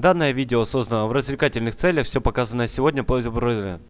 Данное видео создано в развлекательных целях, все показанное сегодня по Штребух.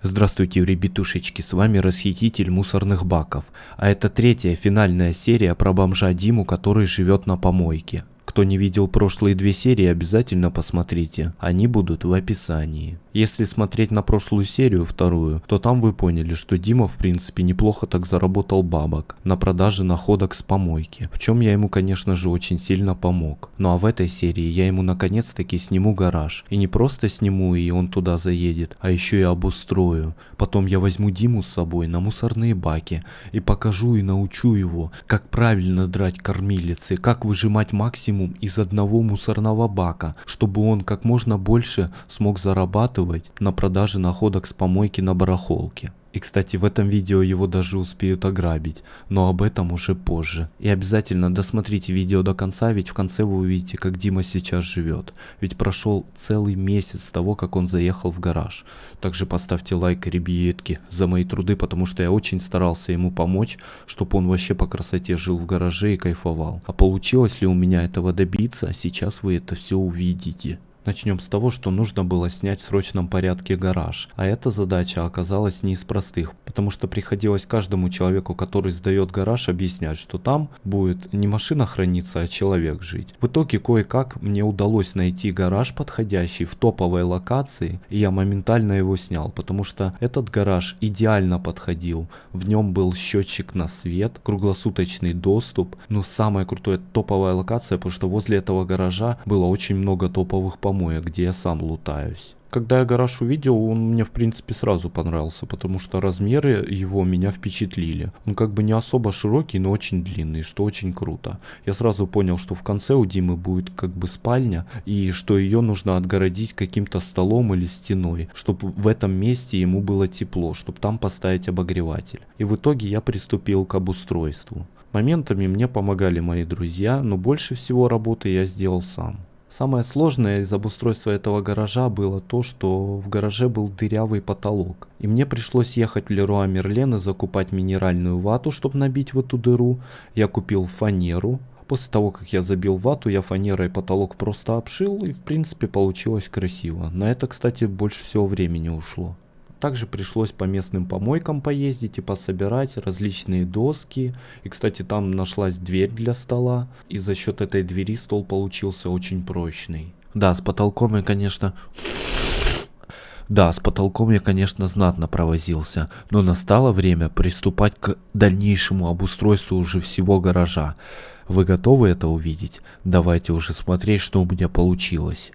Здравствуйте, ребятушечки, с вами расхититель мусорных баков, а это третья финальная серия про бомжа Диму, который живет на помойке. Кто не видел прошлые две серии, обязательно посмотрите, они будут в описании. Если смотреть на прошлую серию, вторую, то там вы поняли, что Дима в принципе неплохо так заработал бабок на продаже находок с помойки, в чем я ему конечно же очень сильно помог. Ну а в этой серии я ему наконец таки сниму гараж. И не просто сниму и он туда заедет, а еще и обустрою. Потом я возьму Диму с собой на мусорные баки и покажу и научу его, как правильно драть кормилицы, как выжимать максимум из одного мусорного бака, чтобы он как можно больше смог зарабатывать зарабатывать на продаже находок с помойки на барахолке. И кстати в этом видео его даже успеют ограбить, но об этом уже позже. И обязательно досмотрите видео до конца, ведь в конце вы увидите как Дима сейчас живет. Ведь прошел целый месяц с того как он заехал в гараж. Также поставьте лайк ребятки за мои труды, потому что я очень старался ему помочь, чтобы он вообще по красоте жил в гараже и кайфовал. А получилось ли у меня этого добиться, сейчас вы это все увидите. Начнем с того, что нужно было снять в срочном порядке гараж. А эта задача оказалась не из простых, потому что приходилось каждому человеку, который сдает гараж, объяснять, что там будет не машина храниться, а человек жить. В итоге кое-как мне удалось найти гараж подходящий в топовой локации, и я моментально его снял, потому что этот гараж идеально подходил. В нем был счетчик на свет, круглосуточный доступ, но самая крутая топовая локация, потому что возле этого гаража было очень много топовых помощников помоек, где я сам лутаюсь. Когда я гараж увидел, он мне в принципе сразу понравился, потому что размеры его меня впечатлили. Он как бы не особо широкий, но очень длинный, что очень круто. Я сразу понял, что в конце у Димы будет как бы спальня, и что ее нужно отгородить каким-то столом или стеной, чтобы в этом месте ему было тепло, чтобы там поставить обогреватель. И в итоге я приступил к обустройству. Моментами мне помогали мои друзья, но больше всего работы я сделал сам. Самое сложное из обустройства этого гаража было то, что в гараже был дырявый потолок. И мне пришлось ехать в Леруа Мерлен и закупать минеральную вату, чтобы набить в эту дыру. Я купил фанеру. После того, как я забил вату, я фанерой потолок просто обшил и в принципе получилось красиво. На это, кстати, больше всего времени ушло. Также пришлось по местным помойкам поездить и пособирать различные доски. И, кстати, там нашлась дверь для стола. И за счет этой двери стол получился очень прочный. Да, с потолком я, конечно... Да, с потолком я, конечно, знатно провозился, но настало время приступать к дальнейшему обустройству уже всего гаража. Вы готовы это увидеть? Давайте уже смотреть, что у меня получилось.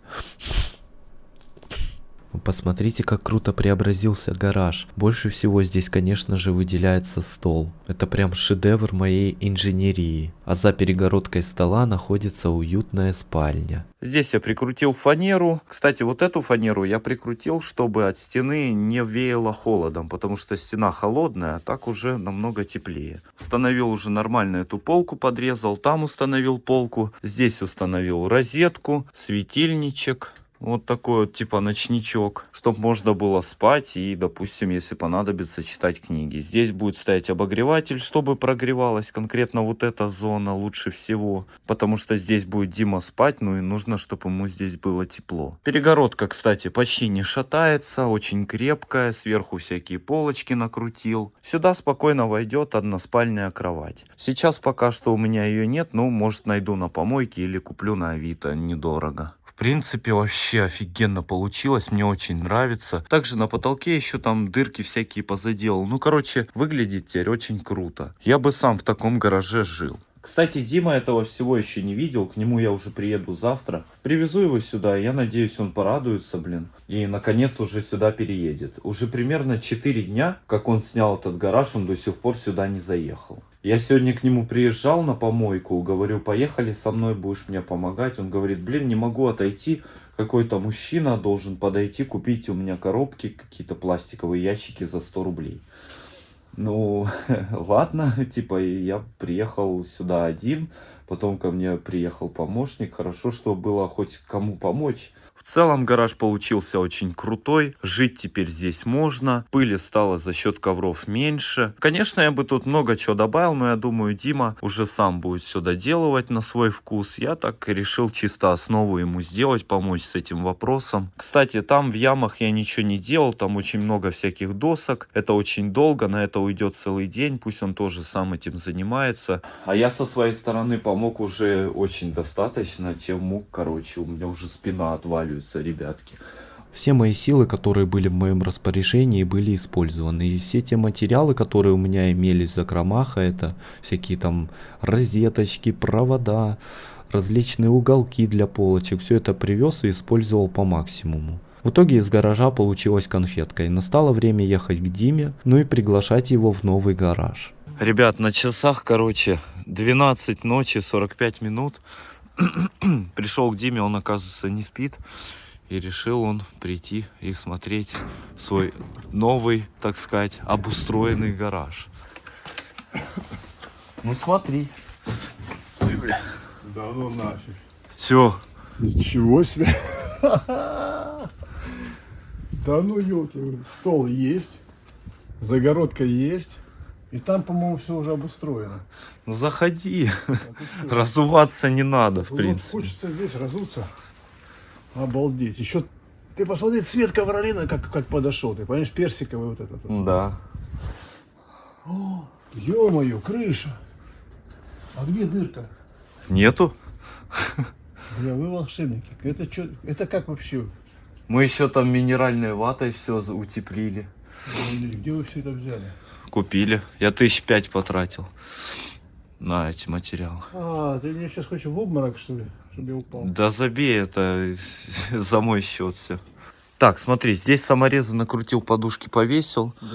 Посмотрите, как круто преобразился гараж. Больше всего здесь, конечно же, выделяется стол. Это прям шедевр моей инженерии. А за перегородкой стола находится уютная спальня. Здесь я прикрутил фанеру. Кстати, вот эту фанеру я прикрутил, чтобы от стены не веяло холодом, потому что стена холодная, а так уже намного теплее. Установил уже нормально эту полку, подрезал. Там установил полку. Здесь установил розетку, светильничек вот такой вот типа ночничок, чтобы можно было спать и, допустим, если понадобится, читать книги. Здесь будет стоять обогреватель, чтобы прогревалась конкретно вот эта зона лучше всего, потому что здесь будет Дима спать, ну и нужно, чтобы ему здесь было тепло. Перегородка, кстати, почти не шатается, очень крепкая, сверху всякие полочки накрутил. Сюда спокойно войдет односпальная кровать. Сейчас пока что у меня ее нет, но может найду на помойке или куплю на Авито, недорого. В принципе, вообще офигенно получилось, мне очень нравится. Также на потолке еще там дырки всякие позаделал. Ну, короче, выглядит теперь очень круто. Я бы сам в таком гараже жил. Кстати, Дима этого всего еще не видел, к нему я уже приеду завтра. Привезу его сюда, я надеюсь, он порадуется, блин. И, наконец, уже сюда переедет. Уже примерно 4 дня, как он снял этот гараж, он до сих пор сюда не заехал. Я сегодня к нему приезжал на помойку, говорю, поехали со мной, будешь мне помогать. Он говорит, блин, не могу отойти, какой-то мужчина должен подойти, купить у меня коробки, какие-то пластиковые ящики за 100 рублей. Ну, ладно, типа, я приехал сюда один, Потом ко мне приехал помощник. Хорошо, что было хоть кому помочь. В целом гараж получился очень крутой. Жить теперь здесь можно. Пыли стало за счет ковров меньше. Конечно, я бы тут много чего добавил, но я думаю, Дима уже сам будет все доделывать на свой вкус. Я так решил чисто основу ему сделать, помочь с этим вопросом. Кстати, там в ямах я ничего не делал. Там очень много всяких досок. Это очень долго, на это уйдет целый день. Пусть он тоже сам этим занимается. А я со своей стороны помог уже очень достаточно, чем мог. Короче, у меня уже спина отваливается, ребятки. Все мои силы, которые были в моем распоряжении, были использованы. И все те материалы, которые у меня имелись в закромах, а это всякие там розеточки, провода, различные уголки для полочек, все это привез и использовал по максимуму. В итоге из гаража получилась конфетка, и настало время ехать к Диме, ну и приглашать его в новый гараж. Ребят, на часах, короче, 12 ночи, 45 минут. Пришел к Диме, он, оказывается, не спит. И решил он прийти и смотреть свой новый, так сказать, обустроенный гараж. Ну смотри. Да ну нафиг. Все. Ничего себе. Да ну елки, стол есть, загородка есть. И там, по-моему, все уже обустроено. Ну заходи. А? Разуваться не надо, в Вот принципе. хочется здесь разуться. Обалдеть. Еще ты посмотри, цвет ковролина как, как подошел. Ты понимаешь, персиковый вот этот. вот. Да. Ё-моё, крыша. А где дырка? Нету? Бля, вы волшебники. Это что? Это как вообще? Мы еще там минеральной ватой все утеплили. Где вы все это взяли? Купили. Я тысяч пять потратил на эти материалы. А, ты мне сейчас хочешь в обморок, что ли? Чтобы я упал. Да забей, это за мой счет все. Так, смотри, здесь саморезы накрутил, подушки повесил. Да.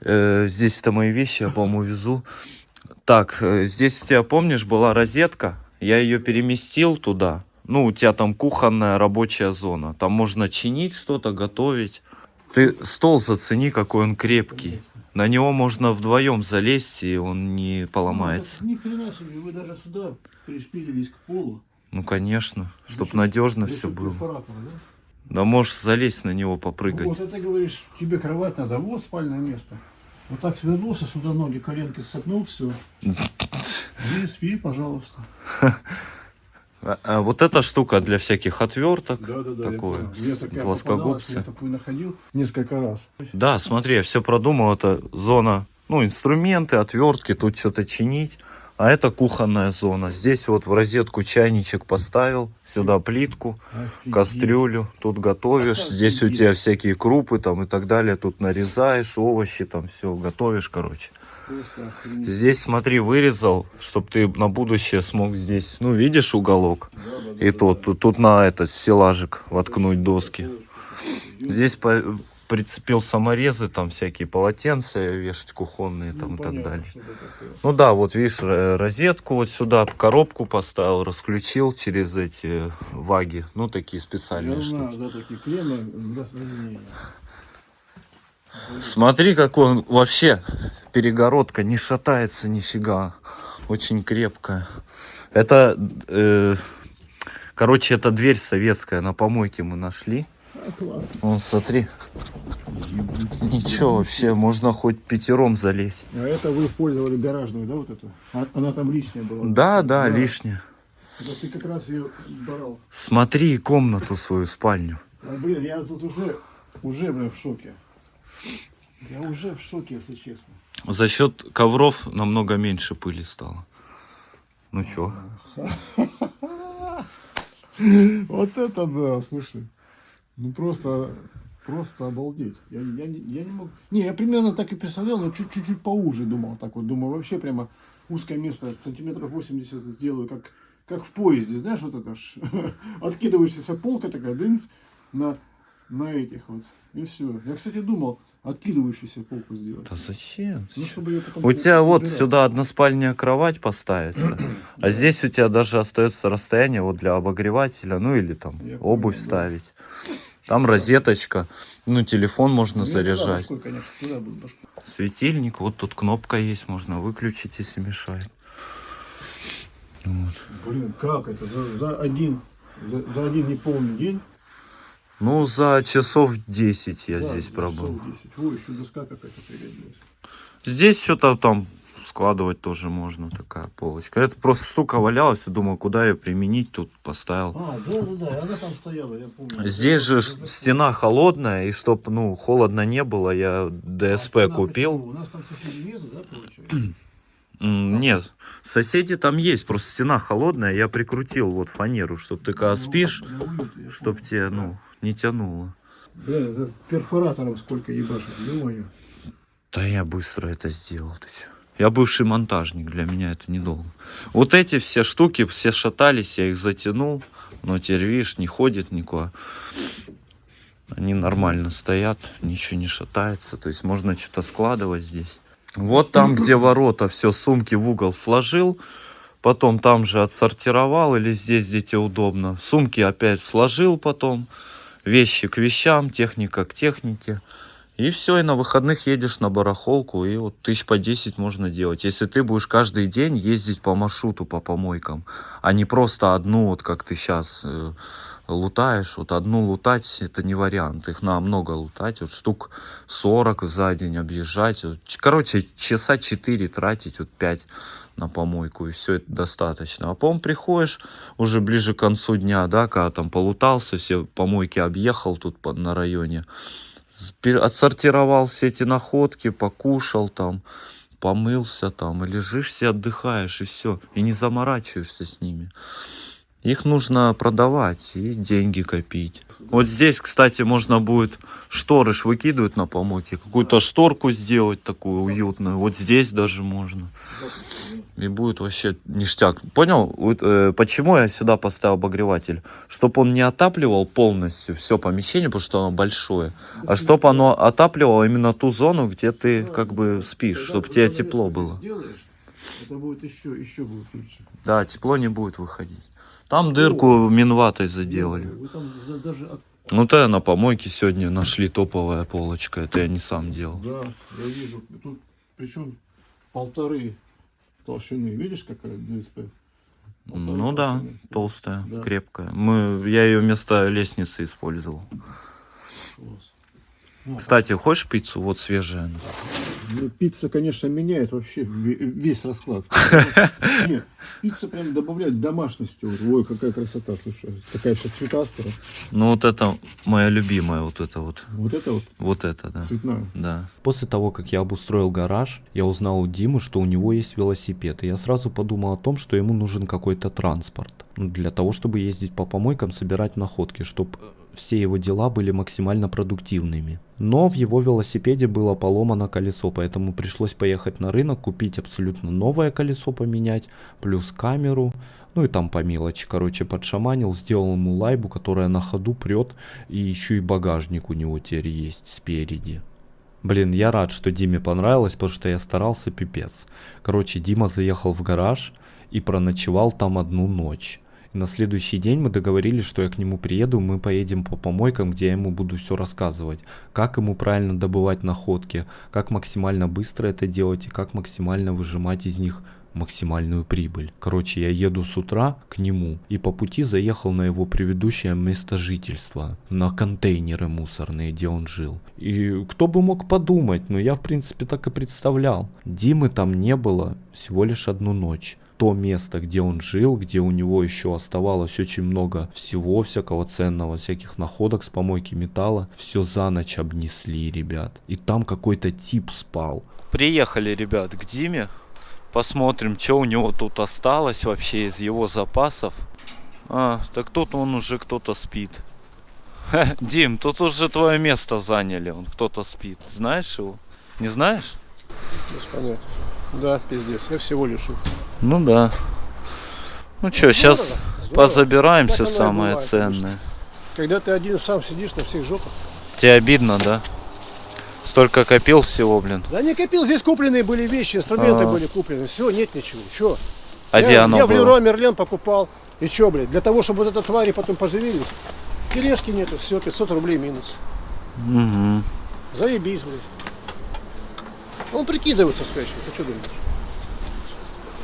Э, здесь это мои вещи, я, по-моему, везу. Так, э, здесь у тебя, помнишь, была розетка? Я ее переместил туда. Ну, у тебя там кухонная рабочая зона. Там можно чинить что-то, готовить. Ты стол зацени, какой он крепкий. На него можно вдвоем залезть, и он не поломается. Ну, Ни хрена себе, вы даже сюда пришпилились к полу. Ну, конечно, чтобы счет- надежно все было. да? Да можешь залезть на него, попрыгать. Вот, это говоришь, тебе кровать надо, вот спальное место. Вот так свернулся, сюда ноги, коленки согнул, все. И спи, пожалуйста. А, а вот эта штука для всяких отверток. Да, да, да. Такое, я с- такая плоскогубцы. я такую находил несколько раз. Да, смотри, я все продумал. Это зона, ну, инструменты, отвертки, тут что-то чинить. А это кухонная зона. Здесь вот в розетку чайничек поставил, сюда плитку, Офигеть. кастрюлю. Тут готовишь. Здесь у Офигеть. тебя всякие крупы там и так далее. Тут нарезаешь овощи, там все готовишь, короче. Здесь, смотри, вырезал, чтобы ты на будущее смог здесь, ну, видишь уголок? Да, да, И да, тут, да. тут, тут на этот стеллажик воткнуть доски. Здесь по- прицепил саморезы, там всякие полотенца вешать кухонные Ну, там и так далее. Ну да, вот видишь, э, розетку вот сюда, коробку поставил, расключил через эти ваги. Ну, такие специальные Я штуки. знаю, да, такие кремы для соединения. Смотри, какой он вообще перегородка не шатается нифига. Очень крепкая. Это, э, короче, это дверь советская, на помойке мы нашли. Классно. Вон, смотри. Ничего вообще, можно хоть пятером залезть. А это вы использовали гаражную, да, вот эту? А- Она там лишняя была? Да, да, лишнее. Это ты как раз ее брал. Смотри комнату свою, спальню. А, блин, я тут уже, уже, блин, в шоке. Я уже в шоке, если честно. За счет ковров намного меньше пыли стало. Ну чё? Вот это да, слушай. Ну просто, просто обалдеть. Я, я, не- я не мог... Не, я примерно так и представлял, но чуть- чуть-чуть поуже думал. Так вот, думаю, вообще прямо узкое место, сантиметров 80 сделаю, как, как в поезде, знаешь, вот это ж. Откидываешься полка такая, дынц, на, на этих вот. И все. Я, кстати, думал, откидывающуюся полку сделать. Да зачем? Ну, чтобы ее потом У тебя вот убирать. сюда односпальная кровать поставится, а здесь у тебя даже остается расстояние вот для обогревателя, ну или там Я обувь да. ставить. Там розеточка, ну телефон можно Ну, туда заряжать. башкой, конечно, туда башкой. Светильник, вот тут кнопка есть, можно выключить, если мешает. Блин, как это? За, за один, за, за один неполный день? Ну, за часов 10 я Да, здесь пробыл. часов 10. Ой, еще доска какая-то пригодилась. Здесь что-то там складывать тоже можно, такая полочка. Это просто штука валялась, и думал, куда ее применить, тут поставил. А, да, да, да, она там стояла, я помню. Здесь же Это- стена холодная, и чтоб, ну, холодно не было, я А ДСП стена купил. почему? У нас там соседей нету, да, получается? М, Нет, соседи там есть, просто стена холодная, я прикрутил вот фанеру, чтоб ты когда Ну, спишь, для уюта, я чтоб понял. тебе, ну, не тянуло. Бля, это перфоратором сколько ебашит, ё-моё. Да я быстро это сделал, ты чё. Я бывший монтажник, для меня это недолго. Вот эти все штуки, все шатались, я их затянул, но теперь, видишь, не ходит никуда. Они нормально стоят, ничего не шатается, то есть можно что-то складывать здесь. Вот там, где ворота, все, сумки в угол сложил, потом там же отсортировал, или здесь, где тебе удобно. Сумки опять сложил потом, вещи к вещам, техника к технике. И все, и на выходных едешь на барахолку, и вот тысяч по 10 можно делать. Если ты будешь каждый день ездить по маршруту, по помойкам, а не просто одну, вот как ты сейчас лутаешь, вот одну лутать, это не вариант. Их надо много лутать, вот штук 40 за день объезжать. Вот, короче, часа 4 тратить, вот 5 на помойку, и все это достаточно. А потом приходишь уже ближе к концу дня, да, когда там полутался, все помойки объехал тут по- на районе, отсортировал все эти находки, покушал там, помылся там, и лежишь себе, отдыхаешь, и все, и не заморачиваешься с ними. Их нужно продавать и деньги копить. Вот здесь, кстати, можно будет шторы ж выкидывать на помойке, какую-то шторку сделать такую уютную. Вот здесь даже можно. И будет вообще ништяк. Понял, Вот, э, почему я сюда поставил обогреватель? Чтобы он не отапливал полностью все помещение, потому что оно большое, а чтобы оно отапливало именно ту зону, где ты как бы спишь, чтобы тебе тепло было. Это будет еще, еще будет лучше. Да, тепло не будет выходить. Там дырку минватой заделали. Ну, то на помойке сегодня нашли топовая полочка. Это я не сам делал. Да, я вижу. Тут причем полторы толщины. Видишь, какая ДСП? Полторы Ну да, толщины. толстая, Да. крепкая. Мы, я ее вместо лестницы использовал. Класс. Ну, Кстати, хочешь пиццу? Вот свежая. она. Ну, пицца, конечно, меняет вообще ве- весь расклад. Нет, пицца прям добавляет домашности. Ой, какая красота, слушай. Такая вся цветастая. Ну, вот это моя любимая, вот это вот. Вот это вот Вот это, да. цветная. Да. После того, как я обустроил гараж, я узнал у Димы, что у него есть велосипед, и я сразу подумал о том, что ему нужен какой-то транспорт. Ну, Для того, чтобы ездить по помойкам, собирать находки, чтобы все его дела были максимально продуктивными. Но в его велосипеде было поломано колесо, поэтому пришлось поехать на рынок, купить абсолютно новое колесо поменять, плюс камеру, ну и там по мелочи, короче, подшаманил, сделал ему лайбу, которая на ходу прет, и еще и багажник у него теперь есть спереди. Блин, я рад, что Диме понравилось, потому что я старался пипец. Короче, Дима заехал в гараж и проночевал там одну ночь. На следующий день мы договорились, что я к нему приеду, мы поедем по помойкам, где я ему буду все рассказывать. Как ему правильно добывать находки, как максимально быстро это делать и как максимально выжимать из них максимальную прибыль. Короче, я еду с утра к нему и по пути заехал на его предыдущее место жительства, на контейнеры мусорные, где он жил. И кто бы мог подумать, но я в принципе так и представлял. Димы там не было всего лишь одну ночь. То место, где он жил, где у него еще оставалось очень много всего всякого ценного, всяких находок с помойки металла, все за ночь обнесли, ребят. И там какой-то тип спал. Приехали, ребят, к Диме. Посмотрим, что у него тут осталось вообще из его запасов. А, так тут он уже кто-то спит. Ха, Дим, тут уже твое место заняли. Он кто-то спит. Знаешь его? Не знаешь? Без понятия. Да, пиздец, я всего лишился. Ну да. Ну что, сейчас Здорово, здорово. позабираем Так все самое бывает, ценное. Когда ты один сам сидишь на всех жопах. Тебе обидно, да? Столько копил всего, блин. Да не копил, здесь купленные были вещи, инструменты А. были куплены. Все, нет ничего. Че? А я, где оно я в? Леруа Мерлен покупал. И что, блядь, для того, чтобы вот это твари потом поживились, тележки нету, все, 500 рублей минус. Угу. Заебись, блядь. Он прикидывается спящим, ты что думаешь?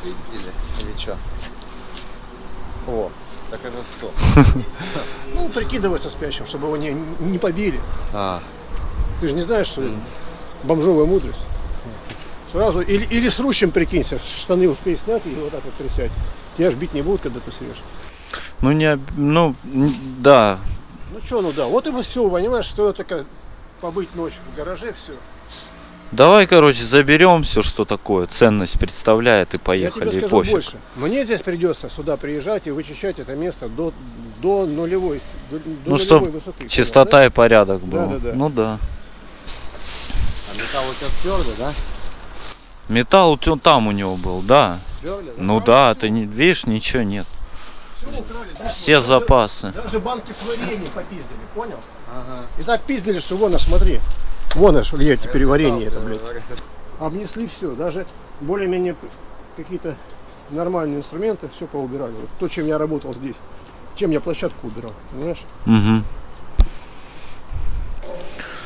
Пиздили или что? О, так это кто? Ну, прикидывается спящим, чтобы его не, не побили. А, Ты же не знаешь, что бомжовая мудрость. Сразу, или, или с рущем прикинься, штаны успей снять и вот так вот присядь. Тебя ж бить не будут, когда ты срешь. Ну, не, ну, да. Ну что, ну да, вот и все, понимаешь, что такое побыть ночью в гараже, все. Давай, короче, заберем все, что такое ценность представляет, и Я поехали, тебе и скажу пофиг. больше. Мне здесь придется сюда приезжать и вычищать это место до, до нулевой, до, до Ну, нулевой чтоб высоты. Чистота да? и порядок был. Да, да, да. Ну да. а металл у тебя твердый, да? Металл у там у него был, да. Да? Ну да, ты не видишь, ничего нет. Всё украли, да? Все Даже- запасы. Даже банки с вареньем попиздили, понял? Ага. И так пиздили, что вон, аж смотри. Вон аж, я теперь варенье это, блядь. Обнесли все, даже более-менее какие-то нормальные инструменты, все поубирали. Вот то, чем я работал здесь. Чем я площадку убирал, понимаешь? Угу.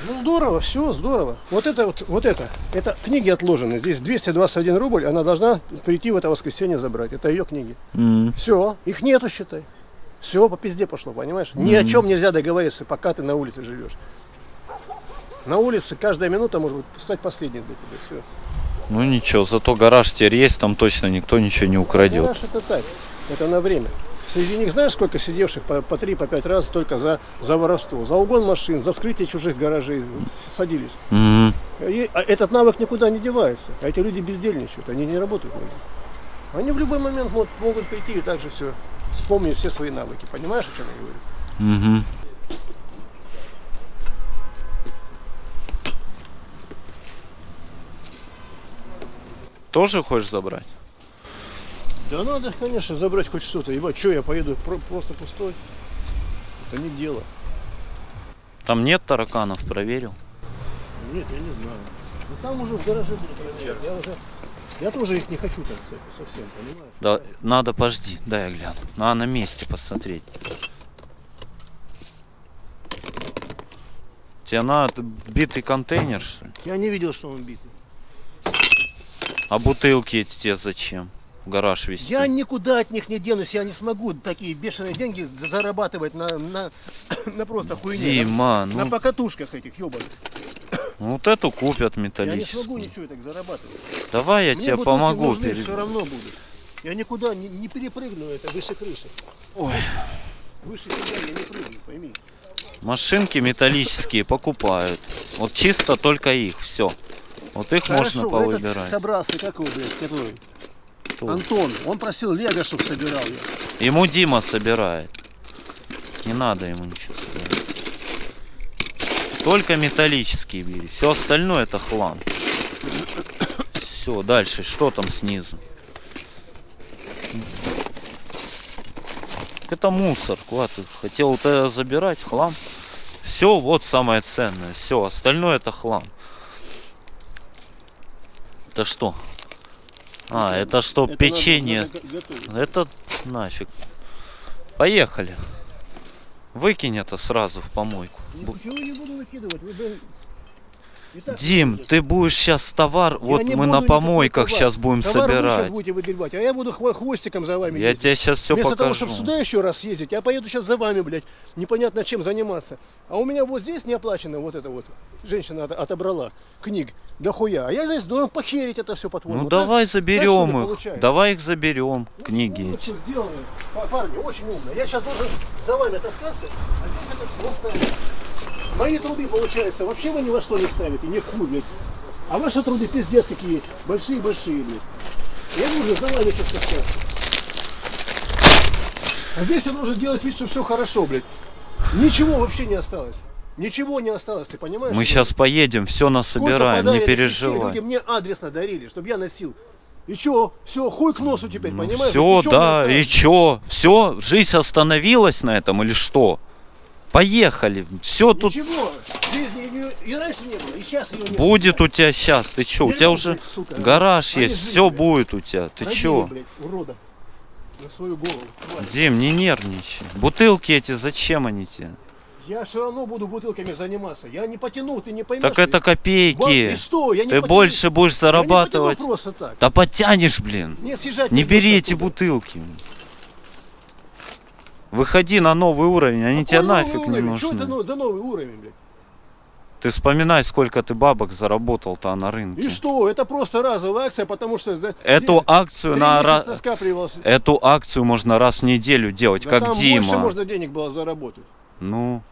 Ну здорово, все здорово. Вот это вот, вот это, это книги отложены. Здесь 221 рубль, она должна прийти в это воскресенье забрать. Это ее книги. Все, их нету, считай. Все по пизде пошло, понимаешь? Ни о чем нельзя договориться, пока ты на улице живешь. На улице каждая минута может быть стать последней для тебя. Все. Ну ничего, зато гараж теперь есть, там точно никто ничего не украдет. Гараж это так, это на время. Среди них знаешь, сколько сидевших по, по 3 по пять раз только за, за воровство, за угон машин, за вскрытие чужих гаражей садились. Мгм. И, а этот навык никуда не девается. А эти люди бездельничают, они не работают нигде. Они в любой момент могут, могут прийти и также все вспомнить все свои навыки. Понимаешь, о чем я говорю? Мгм. Тоже хочешь забрать? Да надо, конечно, забрать хоть что-то. Ебать, что я поеду про- просто пустой? Это не дело. Там нет тараканов, проверил. Нет, я не знаю. Ну там уже в гараже буду проверять. Я уже. Я тоже их не хочу так кстати, совсем, понимаешь? Да, надо, подожди, дай я гляну. Надо на месте посмотреть. Тебе надо битый контейнер, что ли? Я не видел, что он битый. А бутылки эти тебе зачем? В гараж везти? Я никуда от них не денусь, я не смогу такие бешеные деньги за- зарабатывать на, на, на просто хуйне. Дима, на, на ну, покатушках этих, ебаных. ну вот эту купят Я не металлическую. смогу ничего так зарабатывать. Давай я Мне тебе помогу. нужны, перед- все равно будут. Я никуда не, не перепрыгну, это выше крыши. Ой. Выше себя я не прыгну, пойми. Машинки металлические покупают. Вот чисто только их, все. Вот их можно Хорошо, повыбирать. этот собрался, как его, блядь, который? Кто? Антон, он просил Лего, чтобы собирал я. Ему Дима собирает. Не надо ему ничего собирать. Только металлические бери. Все остальное это хлам. Все, дальше. Что там снизу? Это мусор. Куда ты хотел это забирать? Хлам? Все, вот самое ценное. Все, остальное это хлам. Это что? А, это что, Это печенье? надо- надо. Это нафиг. Поехали. Выкинь это сразу в помойку. Ничего не буду выкидывать. Вы, так Дим, ты будешь сейчас товар, Я вот мы на помойках сейчас будем Товар вы сейчас собирать. будете выгребать, а я буду хво- хвостиком за вами Я ездить. тебе сейчас все Вместо того, покажу. чтобы сюда еще раз ездить, я поеду сейчас за вами, блядь, непонятно чем заниматься. А у меня вот здесь не оплачено вот это вот. Женщина от- отобрала книг до хуя. А я здесь должен похерить это все по-твоему. Ну так? давай заберем их. получается? Давай их заберем, Ну, книги сделано. Па- Парни, очень умно. Я сейчас должен за вами таскаться, а здесь это все оставить. Мои труды, получается, вообще вы ни во что не ставите, не в хуй, блядь. А ваши труды пиздец какие, большие-большие, блядь. Я должен за вами сейчас таскаться. А здесь я должен делать вид, что все хорошо, блядь. Ничего вообще не осталось. Ничего не осталось, ты понимаешь? Мы что сейчас поедем, все насобираем, не переживай. Люди мне адресно дарили, чтобы я носил. И чё? Все, хуй к носу теперь, понимаешь? Все, Ну, да, и чё? Все, жизнь остановилась на этом или что? Поехали. Все тут Ничего, жизни ее и раньше не было, и сейчас ее нет. будет у тебя сейчас. Ты чё? У тебя уже сука, гараж есть, все блядь. будет у тебя. Ты Родили, чё? блядь, урода. На свою голову. тварь. Дим, не нервничай. Бутылки эти, зачем они тебе? Я все равно буду бутылками заниматься. Я не потяну, ты не поймешь. Так это Вам- копейки. И что? Я не Ты потяну. больше будешь Я не зарабатывать. потяну просто так. Да подтянешь, блин. Не съезжать. Не бери эти оттуда. бутылки. Выходи на новый уровень, они тебе Какой новый нафиг не уровень? Что это нужны. за новый уровень, блядь? Ты вспоминай, сколько ты бабок заработал-то на рынке. И что? Это просто разовая акция, потому что Эту акцию на. Эту акцию можно раз в неделю делать, Да как там Дима. больше можно денег было заработать. Ну.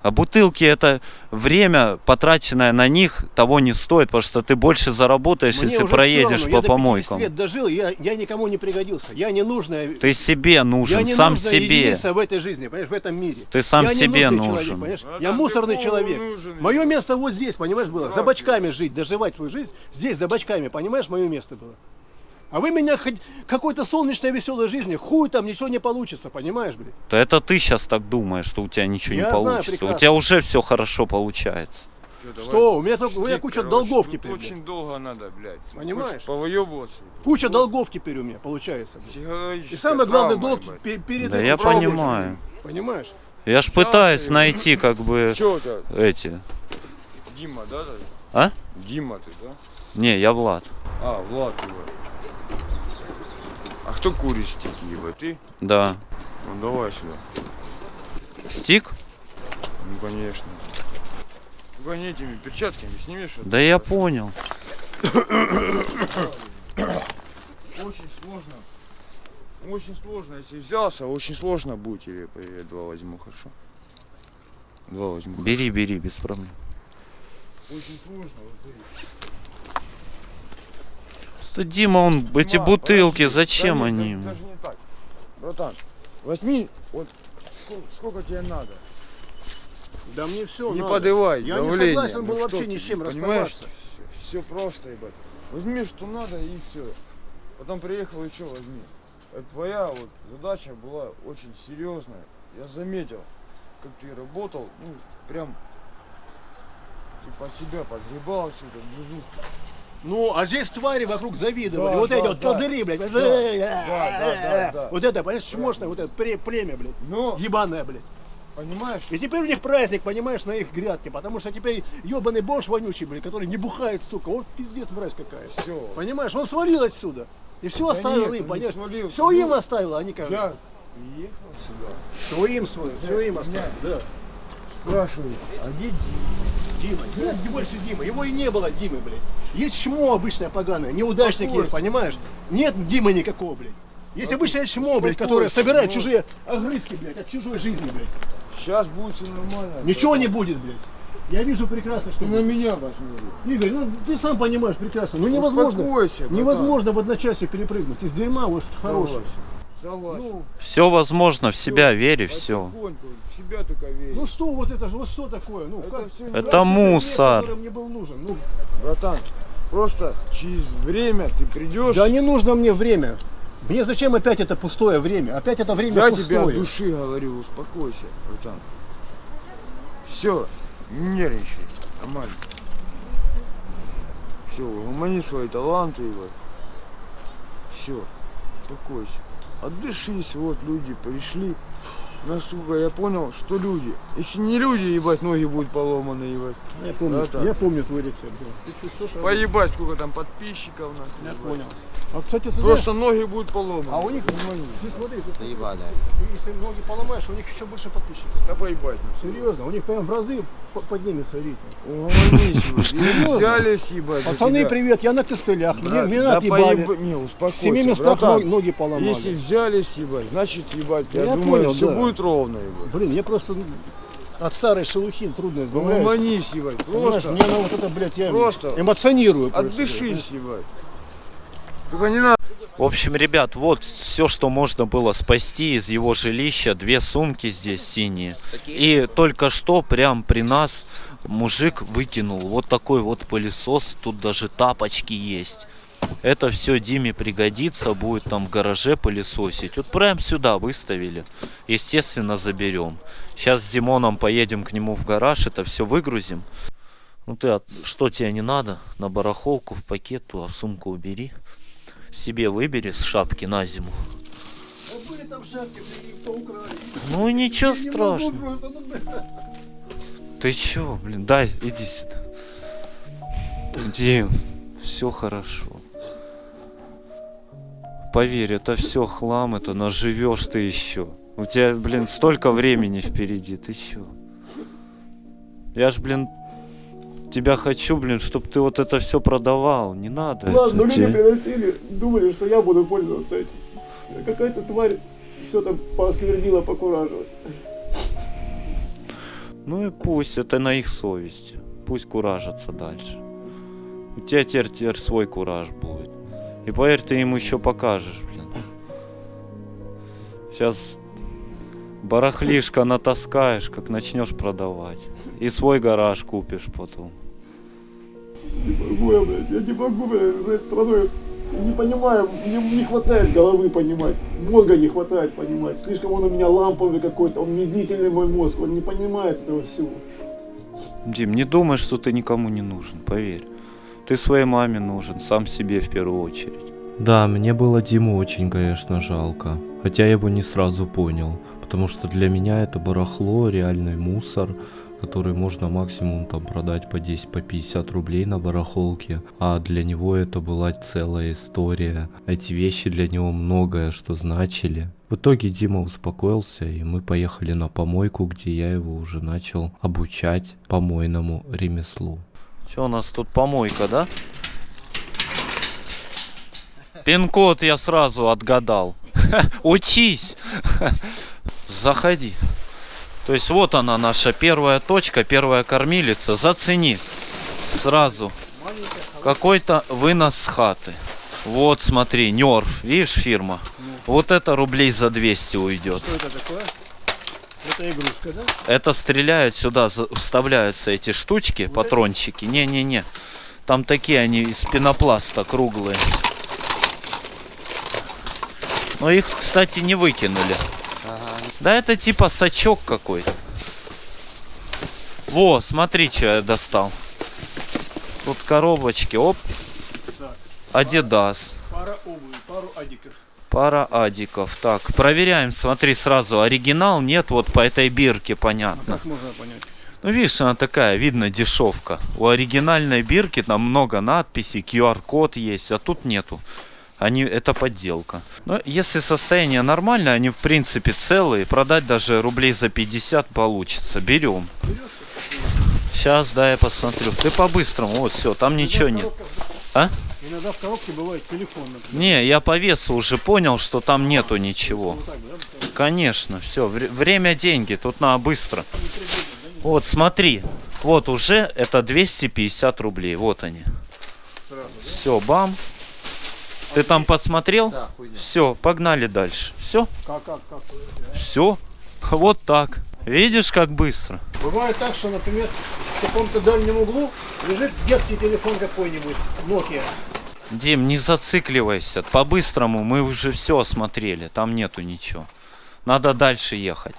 А бутылки это время, потраченное на них, того не стоит, потому что ты больше заработаешь, Мне если проедешь равно, по я до 50 помойкам. лет дожил, я, я никому не пригодился. Я не нужная. Ты себе я нужен, не сам себе. единица в этой жизни, понимаешь, в этом мире. Ты сам я себе нужен. человек, понимаешь? А я мусорный человек. нужен? Мое место вот здесь, понимаешь, было. За бочками жить, доживать свою жизнь. Здесь, за бочками, понимаешь, мое место было. А вы меня хоть какой-то солнечной веселой жизни, хуй там ничего не получится, понимаешь, блядь? Да это ты сейчас так думаешь, что у тебя ничего Я не знаю получится. у прекрасно. тебя уже все хорошо получается. Всё, давай. Что? У меня, только, у меня куча короче, долгов тут теперь. блядь. Очень долго надо, блядь. Понимаешь? Хочешь Повыебываться. Куча долгов теперь у меня получается. блядь. И самый главный травма, долг пе- перед Да этим я правдой, понимаю. Понимаешь? Я ж пытаюсь и- найти как бы эти. Дима, да? ты? А? Дима ты, да? Не, я Влад. А, Влад, ебать. А кто курит стики, ебать? Ты? Да. Ну давай сюда. Стик? Ну конечно. Только не этими перчатками снимешь. это Да я хорошо. понял. Очень сложно. Очень сложно. Если взялся, очень сложно будет. Или я два возьму, хорошо? Два возьму. Бери, бери, без проблем. Очень сложно. Вот смотри. Что Дима, он эти Дима, бутылки, подожди. зачем Да они? нет, Даже не так. Братан, возьми, вот сколько, сколько тебе надо. Да мне все. не подывай Я не давление. согласен был Ну вообще ни с чем расставаться. Все просто, ебать. Возьми, что надо, и все. Потом приехал и что возьми. Это твоя вот задача была очень серьезная. Я заметил, как ты работал, ну, прям под себя подгребал всю эту движуху. Ну, а здесь твари вокруг завидовали. Да, вот да, эти вот да. блядь. да, да, да. Вот это, понимаешь, чмошное, вот это племя, блядь. Но, Ебаное, блядь. понимаешь, И теперь у них праздник, понимаешь, на их грядке, потому что теперь ебаный бомж вонючий, блядь, который не бухает, сука, он пиздец, мразь какая. все. Понимаешь, он свалил отсюда. И все Да оставил нет, им, понимаешь? свалил. Все Ну, им оставил, они как Я приехал сюда, Своим свой, все им оставил, да. Спрашиваю, а где Дима? Дима, нет, не больше Димы, его и не было Димы, блядь. Есть чмо обычное поганое, неудачник есть, понимаешь? Нет Димы никакого, блядь. Есть обычное чмо, блядь, которое собирает чужие огрызки, блядь, от чужой жизни, блядь. Сейчас будет все нормально. Ничего не будет, блядь. Я вижу прекрасно, что Ты на меня посмотри. Игорь, ну ты сам понимаешь прекрасно, ну невозможно, Успокойся, братан. невозможно в одночасье перепрыгнуть из дерьма вот хорошее. Согласен. Ну, Все возможно, в себя верь и все. В себя только верь. ну что вот это же, вот что такое? Ну, Это как? всё Это Как мусор. который мне был нужен. Ну, Братан, просто через время ты придешь. да не нужно мне время. Мне зачем опять это пустое время? Опять это время я пустое. тебе от души говорю, успокойся, братан. Все, не нервничай, нормально. Все, умани свои таланты, ебать. Все, успокойся. Отдышись, вот люди пришли. Насколько я понял, что люди. Если не люди, ебать, ноги будут поломаны, ебать. Я помню, Братан. я помню твой рецепт. да. Поебать, сколько там подписчиков нас. Я ебать. понял. А, кстати, ты знаешь, Просто ноги будут поломаны. а у них, Умани. ты смотри, ты смотри, Заебанная. если ноги поломаешь, у них еще больше подписчиков. Да поебать. Серьезно, у них прям в разы по- поднимется ебать. Серьезно? Взялись, ебать. Пацаны, привет, я на костылях, мне, меня да отъебали. поеб- Не, В успокойся, семи местах братан. ноги, ноги поломали. Если взялись, ебать, значит, ебать, я, Я думаю, понял, все да. будет ровно, ебать. Блин, я просто ну, от старой шелухи трудно избавляюсь. Угомонись, ебать, Понимаешь, просто мне на вот это, блядь, я Просто эмоционирую. просто. отдышись, ебать. Только не надо. В общем, ребят, вот все, что можно было спасти из его жилища. Две сумки здесь синие. И только что прям при нас мужик выкинул вот такой вот пылесос. Тут даже тапочки есть. Это все Диме пригодится, будет там в гараже пылесосить. Вот прям сюда выставили. Естественно, заберем. Сейчас с Димоном поедем к нему в гараж, это все выгрузим. Ну ты, от- что тебе не надо? На барахолку, в пакет, туда сумку убери. Себе выбери с шапки на зиму. Там шапки. Ну ничего Я страшного. просто, ну. Ты чё, блин, дай, иди сюда. Дим, все хорошо. Поверь, это все хлам, это наживешь ты еще. У тебя, блин, столько времени впереди, ты чё? Я ж, блин, тебя хочу, блин, чтобы ты вот это все продавал. Не надо. Ладно, это люди тебе. приносили, думали, что я буду пользоваться этим. Какая-то тварь все там поосквернила, покуражилась. Ну и пусть, это на их совести. Пусть куражатся дальше. У тебя теперь, теперь свой кураж будет. И поверь, ты им еще покажешь, блин. Сейчас барахлишко натаскаешь, как начнешь продавать. И свой гараж купишь потом. Не могу я, блядь, я не могу, блядь, за этой страной. Я не понимаю, мне не хватает головы понимать, мозга не хватает понимать. Слишком он у меня ламповый какой-то, он медлительный мой мозг, он не понимает этого всего. Дим, не думай, что ты никому не нужен, поверь. Ты своей маме нужен, сам себе в первую очередь. Да, мне было Диму очень, конечно, жалко. Хотя я его не сразу понял. Потому что для меня это барахло, реальный мусор, который можно максимум там продать по 10, по 50 рублей на барахолке. А для него это была целая история. Эти вещи для него многое что значили. В итоге Дима успокоился, и мы поехали на помойку, где я его уже начал обучать помойному ремеслу. Что у нас тут помойка, да? Пин-код я сразу отгадал. Учись. Заходи. То есть вот она наша первая точка, первая кормилица. Зацени. Сразу. Какой-то вынос с хаты. Вот смотри, Нерф, видишь фирма? Вот это рублей за 200 уйдет. Что это такое? Это игрушка, да? Это стреляют сюда, вставляются эти штучки, патрончики. Не-не-не. Там такие они из пенопласта круглые. Но их, кстати, не выкинули. Да это типа сачок какой-то. Во, смотри, что я достал. Тут коробочки, оп. Адидас. Пара обуви, пару адиков. Пара адиков. Так, проверяем, смотри сразу. Оригинал нет, вот по этой бирке понятно. Как можно понять? Ну, видишь, она такая, видно, дешевка. У оригинальной бирки там много надписей, QR-код есть, а тут нету. Они, это подделка. Но если состояние нормальное, они в принципе целые, продать даже рублей за 50 получится. Берем. Сейчас, да, я посмотрю. Ты по-быстрому, вот все, там ничего нет. А? Иногда в коробке бывает телефон, например. Не, я по весу уже понял, что там нету ничего. Вот так, да? Конечно, все, время деньги, тут надо быстро. Вот, смотри, вот уже это 250 рублей, вот они. Сразу. Все, бам. Ты там посмотрел? Да. Все, погнали дальше. Все, Как, как, как? все, вот так. Видишь, как быстро? Бывает так, что, например, в каком-то дальнем углу лежит детский телефон какой-нибудь, Nokia. Дим, не зацикливайся. По-быстрому мы уже все осмотрели. Там нету ничего. Надо дальше ехать.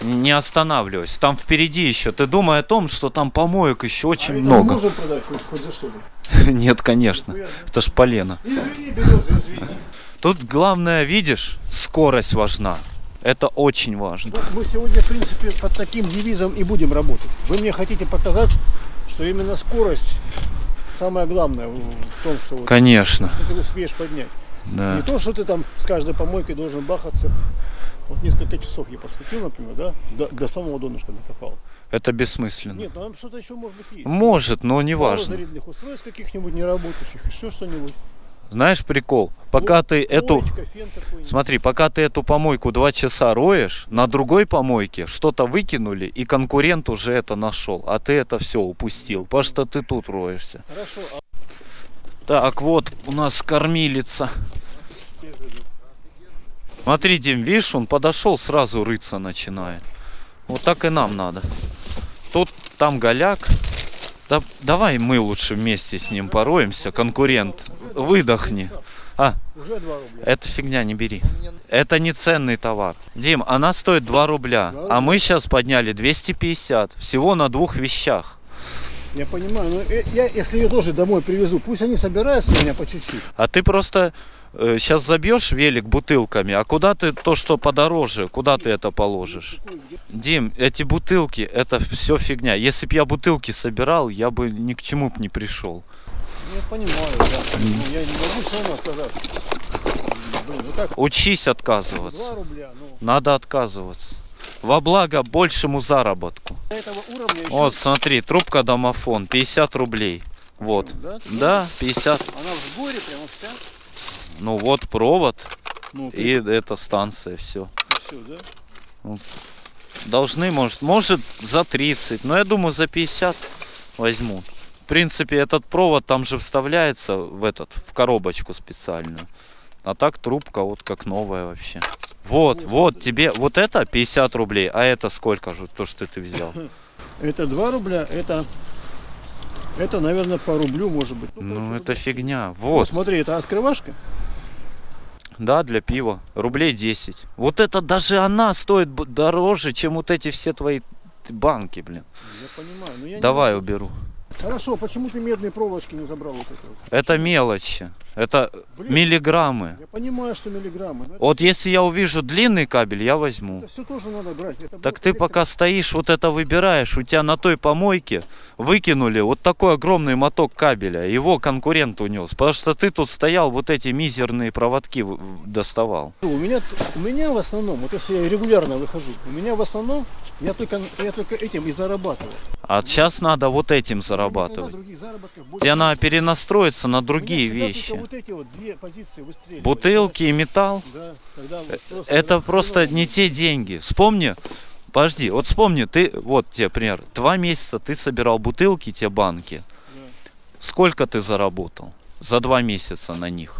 Не останавливайся. Там впереди еще. Ты думай о том, что там помоек еще очень а много. можем продать хоть, хоть за что-то? Нет, конечно. Это ж полено. Извини, береза, извини. Тут главное, видишь, скорость важна. Это очень важно. Вот мы сегодня, в принципе, под таким девизом и будем работать. Вы мне хотите показать, что именно скорость самое главное в том, что, вот, Конечно. что ты успеешь поднять. Не Да. то, что ты там с каждой помойкой должен бахаться. Вот несколько часов я посвятил, например, да, до, до самого донышка накопал. Это бессмысленно. Нет, там что-то еще может быть есть. Может, но не Пару важно. зарядных устройств каких-нибудь неработающих, еще что-нибудь. Знаешь прикол? Пока ты эту... Смотри, пока ты эту помойку два часа роешь, на другой помойке что-то выкинули, и конкурент уже это нашел, а ты это все упустил, потому что ты тут роешься. Хорошо, а Так, вот у нас кормилица. Смотри, Дим, видишь, он подошел, сразу рыться начинает. Вот так и нам надо. Тут, там голяк. Да, давай мы лучше вместе с ним пороемся, конкурент. Выдохни. А, уже 2 рубля. это фигня, не бери. Это не ценный товар. Дим, она стоит 2 рубля, а мы сейчас подняли 250. Всего на двух вещах. Я понимаю, но я, если ее тоже домой привезу, пусть они собираются у меня по чуть-чуть. А ты просто сейчас забьешь велик бутылками, а куда ты то, что подороже, куда ты это положишь? Дим, эти бутылки, это все фигня. Если бы я бутылки собирал, я бы ни к чему бы не пришел. Ну, Я понимаю, да. Но я не могу все равно отказаться. блин, вот так. Учись отказываться. 2 рубля, ну, Надо отказываться. Во благо большему заработку. до этого уровня еще... Вот, смотри, трубка домофон, 50 рублей. Вот. Да? Да, 50. Она в сборе прямо вся. Ну вот провод Ну, и это станция, все. все, да? Должны, может, может за 30, но я думаю за 50 возьмут. В принципе, этот провод там же вставляется в этот, в коробочку специальную. А так трубка вот как новая вообще. Вот, вот, тебе, вот это 50 рублей, а это сколько же, то, что ты взял? Это 2 рубля, это... Это, наверное, по рублю, может быть. Ну, короче, это рубль. фигня. Вот, Вот, смотри, это открывашка. да, для пива. Рублей 10. Вот это даже она стоит дороже, чем вот эти все твои банки, блин. Я понимаю, но я не Давай могу. уберу. Хорошо, почему ты медные проволочки не забрал вот это? Это мелочи. Это Блин. миллиграммы. Я понимаю, что миллиграммы. это Вот если я увижу длинный кабель, я возьму. Это все тоже надо брать. Это Так ты электро- пока стоишь, вот это выбираешь, у тебя на той помойке выкинули вот такой огромный моток кабеля, его конкурент унес, потому что ты тут стоял, вот эти мизерные проводки доставал. У меня, у меня в основном, вот если я регулярно выхожу, у меня в основном, я только, я только этим и зарабатываю. А сейчас надо вот этим зарабатывать. Тебе надо перенастроиться на другие вещи. Вот эти вот две позиции. Бутылки и металл. Да, вот просто Это просто не те деньги. Вспомни, подожди, вот вспомни, ты, вот тебе пример, два месяца ты собирал бутылки, те банки. Сколько ты заработал за два месяца на них?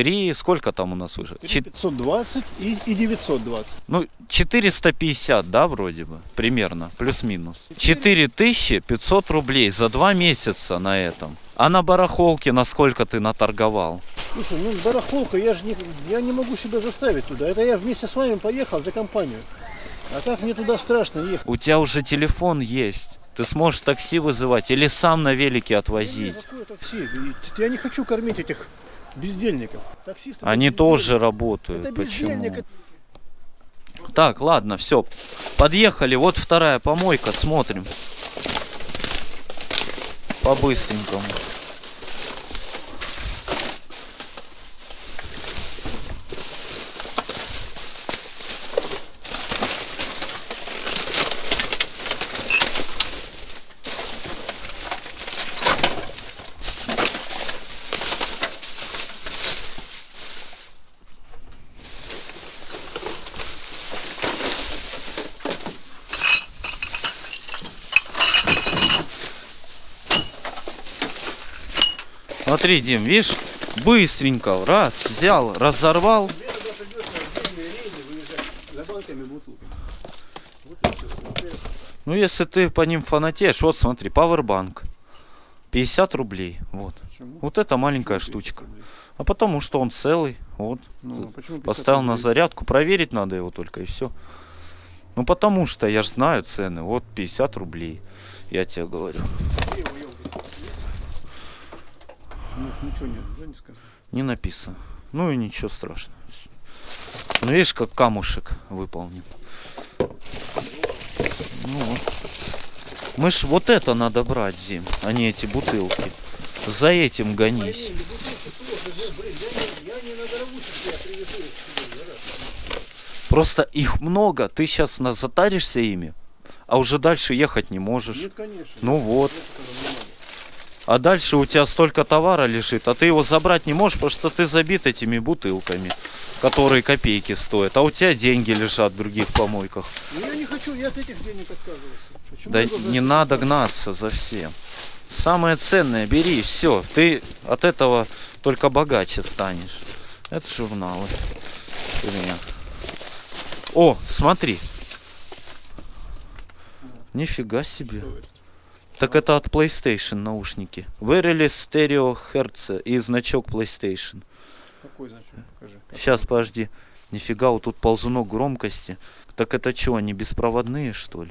Три, сколько там у нас уже? Чет- 520 и, и 920. ну, 450, да, вроде бы, примерно, плюс-минус. 4500 рублей за два месяца на этом. А на барахолке на сколько ты наторговал? Слушай, ну барахолка, я же не, я не могу себя заставить туда. Это я вместе с вами поехал за компанию. А так мне туда страшно ехать. У тебя уже телефон есть. Ты сможешь такси вызывать или сам на велике отвозить. Какое такси? Я не хочу кормить этих бездельников. Таксисты Они бездельники. тоже работают. Это Почему? бездельник. это- Так, ладно, все. Подъехали. Вот вторая помойка. Смотрим. По-быстренькому. Смотри, Дим, видишь? Быстренько. Раз, взял, разорвал. Ну, если ты по ним фанатеешь, вот смотри, пауэрбанк. 50 рублей. Вот. Почему? Вот это маленькая Почему 50 штучка. рублей? А потому что он целый. Вот. Ну, а почему 50 Поставил на рублей? зарядку, проверить надо его только и все. Ну потому что я же знаю цены. Вот 50 рублей. Я тебе говорю. Нет, ничего нет, да, не сказано. Не написано. Ну и ничего страшного. Ну видишь, как камушек выполнен. Ну вот. Мы ж вот это надо брать, Зим, а не эти бутылки. За этим гонись. Я не надорвусь, если я привезу их сюда, да, Просто их много, ты сейчас затаришься ими, а уже дальше ехать не можешь. Нет, конечно. Ну вот. Нет. А дальше у тебя столько товара лежит, а ты его забрать не можешь, потому что ты забит этими бутылками, которые копейки стоят. А у тебя деньги лежат в других помойках. Ну я не хочу, я от этих денег отказывался. Почему Да не надо гнаться за всем. Самое ценное бери, все. Ты от этого только богаче станешь. Это журналы. Фигня. О, смотри. Нифига себе. Что это? Так это от PlayStation наушники. Wireless Stereo Hertz и значок PlayStation. Какой значок? Покажи. Сейчас, подожди. Нифига, вот тут ползунок громкости. Так это что, они беспроводные, что ли?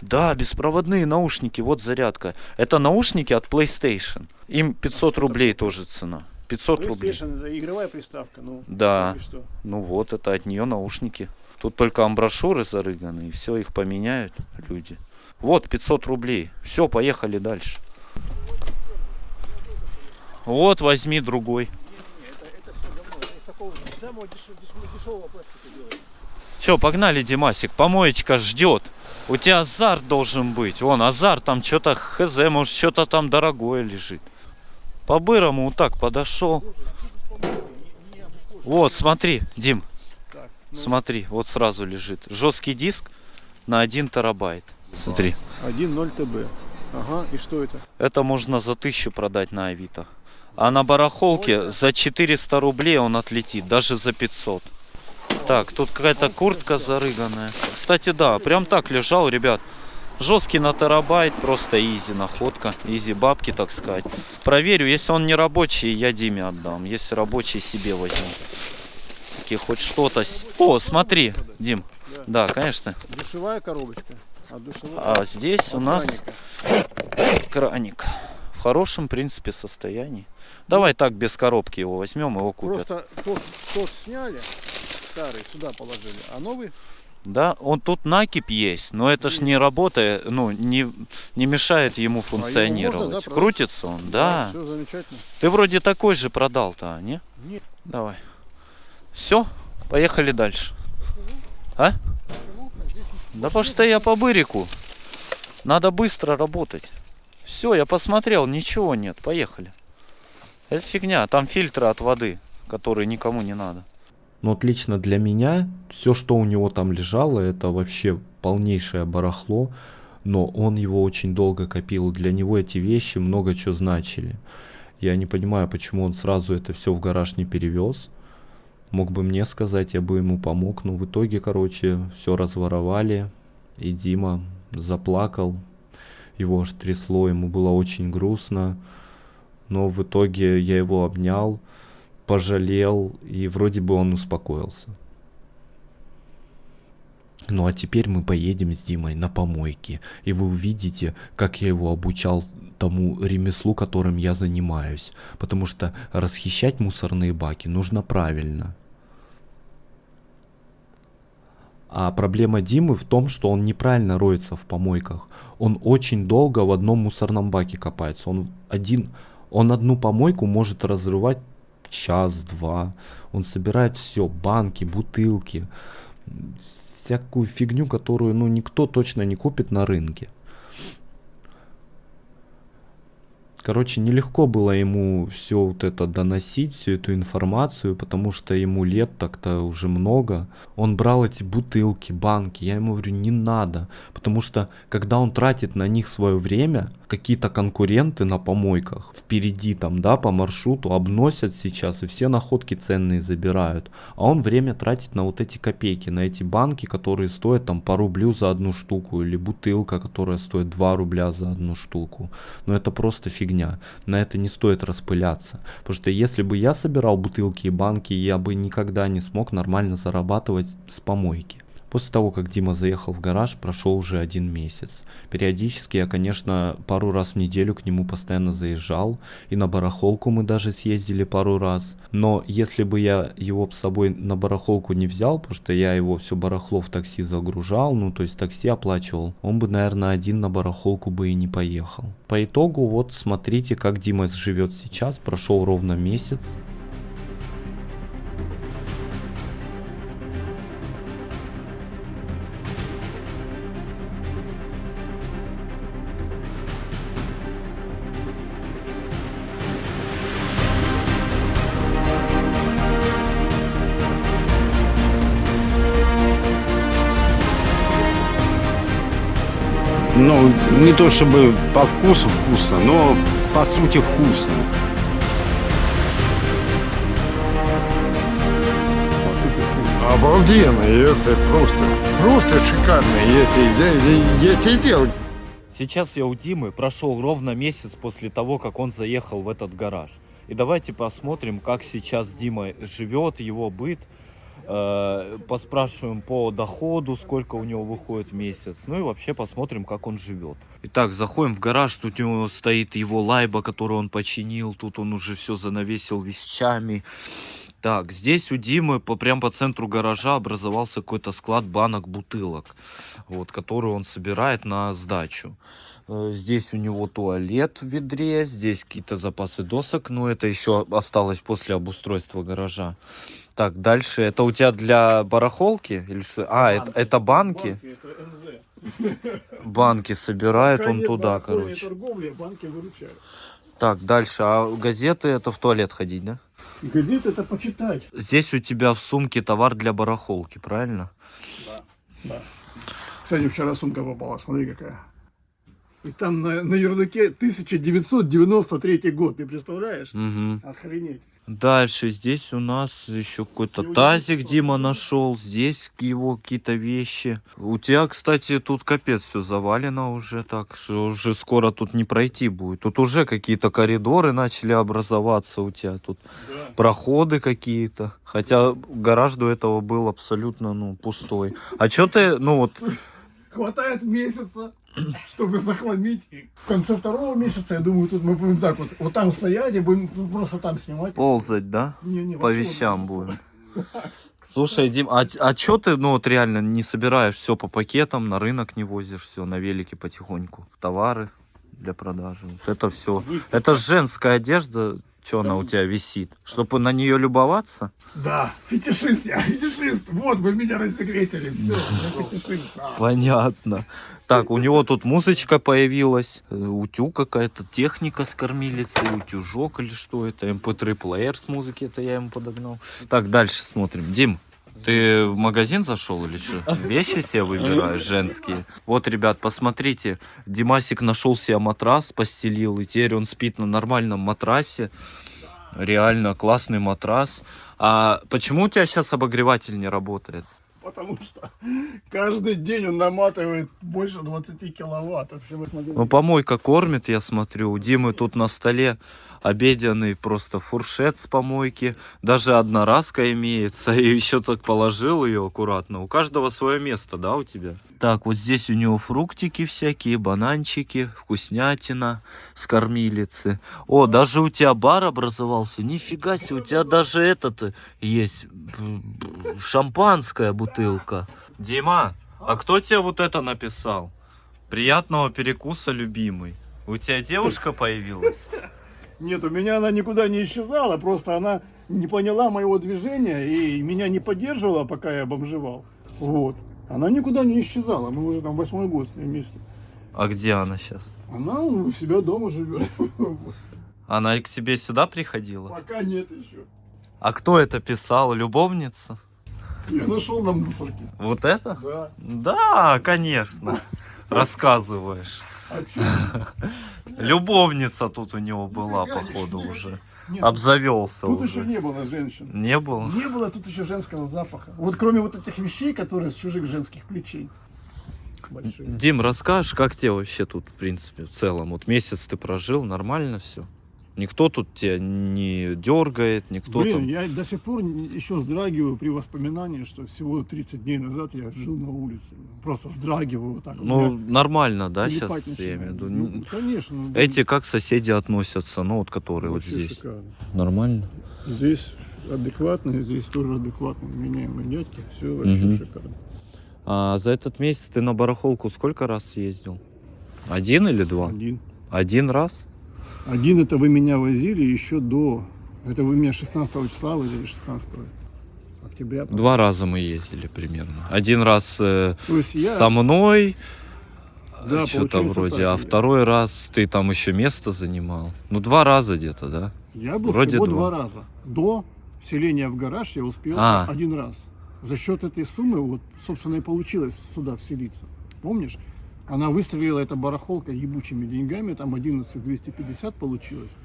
Да, беспроводные наушники, вот зарядка. Это наушники от PlayStation. Им 500 что рублей тоже цена. 500 рублей. PlayStation это игровая приставка, ну. Да. что? Ну вот, это от нее наушники. Тут только амброшюры зарыганы, и все, их поменяют люди. Вот, 500 рублей. Все, поехали дальше. Вот, возьми другой. Все погнали, Димасик, помоечка ждет. У тебя азарт должен быть. Вон, азарт, там что-то хз, может, что-то там дорогое лежит. По-бырому вот так подошел. Вот, смотри, Дим, ну, смотри, вот сразу лежит. Жесткий диск на 1 терабайт. Смотри, 1.0 ТБ. Ага, и что это? это можно за тысячу продать на Авито. А на барахолке за 400 рублей он отлетит, даже за 500. Так, тут какая-то куртка зарыганная. Кстати, да, прям так лежал, ребят. Жесткий на терабайт, просто изи находка, изи бабки, так сказать. Проверю, если он не рабочий, я Диме отдам. Если рабочий, себе возьму. Таки хоть что-то... О, смотри, Дим. Да, конечно. Душевая коробочка. А. А здесь у нас краник. В хорошем, в принципе, состоянии. Давай так, без коробки его возьмем, его купят. Просто тот, тот сняли, старый, сюда положили, а новый Да, он тут накипь есть, но это ж не работает, ну, не, не мешает ему функционировать. можно, да, продать? Крутится он, да. все замечательно. Ты вроде такой же продал-то, а, не? Нет. Давай. Все, поехали дальше. А? Да потому что я по бырику. Надо быстро работать. Все, я посмотрел, ничего нет, поехали. Это фигня, там фильтры от воды, которые никому не надо. Но вот лично для меня все, что у него там лежало, это вообще полнейшее барахло. Но он его очень долго копил. Для него эти вещи много чего значили. Я не понимаю, почему он сразу это все в гараж не перевез. Мог бы мне сказать, я бы ему помог. Но в итоге, короче, все разворовали. И Дима заплакал. Его аж трясло, ему было очень грустно. Но в итоге я его обнял пожалел, и вроде бы он успокоился. Ну а теперь мы поедем с Димой на помойки, и вы увидите, как я его обучал тому ремеслу, которым я занимаюсь. Потому что расхищать мусорные баки нужно правильно. А проблема Димы в том, что он неправильно роется в помойках. Он очень долго в одном мусорном баке копается. Он один, он одну помойку может разрывать час-два. Он собирает все, банки, бутылки, всякую фигню, которую ну, никто точно не купит на рынке. Короче, нелегко было ему все вот это доносить, всю эту информацию, потому что ему лет так-то уже много. Он брал эти бутылки, банки, я ему говорю, не надо, потому что когда он тратит на них свое время, какие-то конкуренты на помойках впереди там, да, по маршруту обносят сейчас и все находки ценные забирают, а он время тратит на вот эти копейки, на эти банки, которые стоят там по рублю за одну штуку, или бутылка, которая стоит 2 рубля за одну штуку. Но это просто фигня. На это не стоит распыляться. Потому что если бы я собирал бутылки и банки, я бы никогда не смог нормально зарабатывать с помойки. После того, как Дима заехал в гараж, прошел уже один месяц. Периодически я, конечно, пару раз в неделю к нему постоянно заезжал, и на барахолку мы даже съездили пару раз. Но если бы я его с собой на барахолку не взял, потому что я его все барахло в такси загружал, ну то есть такси оплачивал, он бы, наверное, один на барахолку бы и не поехал. По итогу, вот смотрите, как Дима живет сейчас, прошел ровно месяц. Ну, не то чтобы по вкусу вкусно, но по сути вкусно. По сути вкусно. Обалденно, и это просто, просто шикарно. Я тебе, я, я тебе делал. Сейчас я у Димы прошел ровно месяц после того, как он заехал в этот гараж. И давайте посмотрим, как сейчас Дима живет, его быт. Э, поспрашиваем по доходу, сколько у него выходит месяц. Ну и вообще посмотрим, как он живет. Итак, заходим в гараж. Тут у него стоит его лайба, которую он починил. Тут он уже все занавесил вещами. Так, здесь у Димы по, прям по центру гаража образовался какой-то склад банок, бутылок, вот, который он собирает на сдачу. Э, Здесь у него туалет в ведре, здесь какие-то запасы досок, но это еще осталось после обустройства гаража. Так, дальше. Это у тебя для барахолки? Или что? А, это, это банки? это НЗ. Банки собирает Пока он туда, короче. торговли, банки выручают. Так, дальше. А газеты это в туалет ходить, да? Газеты это почитать. Здесь у тебя в сумке товар для барахолки, правильно? Да. Кстати, вчера сумка попала, смотри какая. И там на, на ярлыке 1993 год, ты представляешь? Угу. Охренеть. Дальше здесь у нас еще какой-то тазик Дима нашел. Здесь его какие-то вещи. У тебя, кстати, тут капец все завалено уже так, что уже скоро тут не пройти будет. Тут уже какие-то коридоры начали образоваться у тебя тут. Да. Проходы какие-то. Хотя гараж до этого был абсолютно, ну, пустой. А что ты, ну вот, Хватает месяца, чтобы захламить. В конце второго месяца, я думаю, тут мы будем так вот, вот там стоять и будем просто там снимать. ползать, да? Не, не, По вещам будем. Слушай, Дим, а, а чё ты, ну вот реально не собираешь все по пакетам, на рынок не возишь все, на велике потихоньку? Товары для продажи, вот это все. Это женская одежда, что она у тебя висит? Чтобы на нее любоваться? Да, фетишист я, фетишист. Вот, вы меня рассекретили. Все, я фетишист. Понятно. Так, у него тут музычка появилась, э, утюг какая-то, техника с кормилицей, утюжок или что это, mp3 плеер с музыки, это я ему подогнал. Так, дальше смотрим. Дим, ты в магазин зашел или что? Вещи себе выбираешь женские? Вот, ребят, посмотрите, Димасик нашел себе матрас, постелил, и теперь он спит на нормальном матрасе. Реально классный матрас. А почему у тебя сейчас обогреватель не работает? Потому что каждый день он наматывает больше 20 киловатт. Ну, помойка кормит, я смотрю. У Димы тут на столе обеденный просто фуршет с помойки. Даже одноразка имеется. И еще так положил ее аккуратно. У каждого свое место, да, у тебя? Так, вот здесь у него фруктики всякие, бананчики, вкуснятина с кормилицы. О, даже у тебя бар образовался. Нифига себе, у тебя даже этот есть. Шампанская бутылка. Дима, а кто тебе вот это написал? Приятного перекуса, любимый. У тебя девушка появилась? Нет, у меня она никуда не исчезала, просто она не поняла моего движения и меня не поддерживала, пока я бомжевал. Вот. Она никуда не исчезала, мы уже там восьмой год с ней вместе. А где она сейчас? Она у себя дома живет. Она и к тебе сюда приходила? Пока нет еще. А кто это писал? Любовница? Я нашел на мусорке. Вот это? Да. Да, конечно. Рассказываешь. Любовница тут у него была, походу, уже. Обзавелся Тут еще уже. не было женщин. Не было? Не было тут еще женского запаха. Вот кроме вот этих вещей, которые с чужих женских плечей. Большие. Дим, расскажешь, как тебе вообще тут, в принципе, в целом? Вот месяц ты прожил, нормально все? Никто тут тебя не дергает, никто Блин, там... я до сих пор еще вздрагиваю при воспоминании, что всего 30 дней назад я жил на улице. Просто вздрагиваю вот так. Ну, нормально, да, сейчас, я имею в начинает. виду? Ну, конечно. ну, Эти как соседи относятся, ну вот которые вот вообще здесь. шикарно. Нормально? Здесь адекватно, здесь тоже адекватно меняемые дядьки. Все вообще Мгм. шикарно. А за этот месяц ты на барахолку сколько раз съездил? Один или два? Один. Один раз? Один это вы меня возили еще до... Это вы меня 16 числа возили, 16 октября. Два раза мы ездили примерно. Один раз э, я... со мной, Да, что-то получается вроде, так. а второй раз ты там еще место занимал. Ну, два раза где-то, да? Я был Вроде всего два. два раза. До вселения в гараж я успел А. один раз. За счет этой суммы, вот, собственно, и получилось сюда вселиться. Помнишь? Она выстрелила, эта барахолка, ебучими деньгами, там 11 250 получилось.